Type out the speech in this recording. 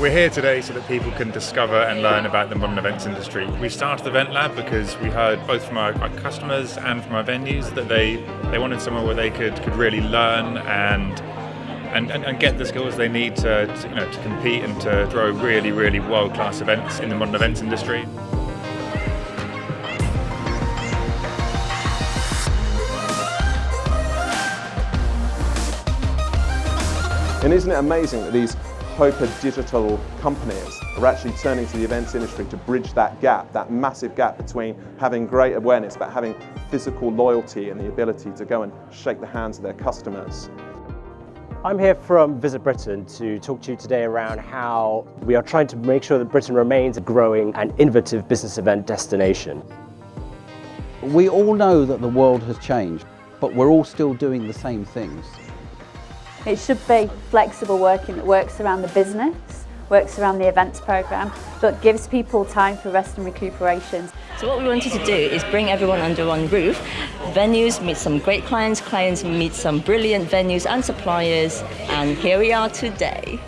We're here today so that people can discover and learn about the modern events industry. We started the Event Lab because we heard both from our, our customers and from our venues that they, they wanted somewhere where they could, could really learn and and, and, and, get the skills they need to, to, you know, to compete and to throw really, really world-class events in the modern events industry. And isn't it amazing that these Hoper digital companies are actually turning to the events industry to bridge that gap, that massive gap between having great awareness but having physical loyalty and the ability to go and shake the hands of their customers. I'm here from Visit Britain to talk to you today around how we are trying to make sure that Britain remains a growing and innovative business event destination. We all know that the world has changed, but we're all still doing the same things. It should be flexible working that works around the business, works around the events programme, but gives people time for rest and recuperation. So what we wanted to do is bring everyone under one roof. Venues meet some great clients, clients meet some brilliant venues and suppliers, and here we are today.